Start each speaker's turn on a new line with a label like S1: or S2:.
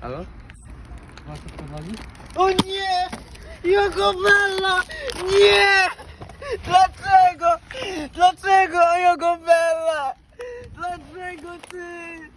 S1: Halo?
S2: O nie! Jogobella! Nie! Dlaczego? Dlaczego Jogobella? Dlaczego ty?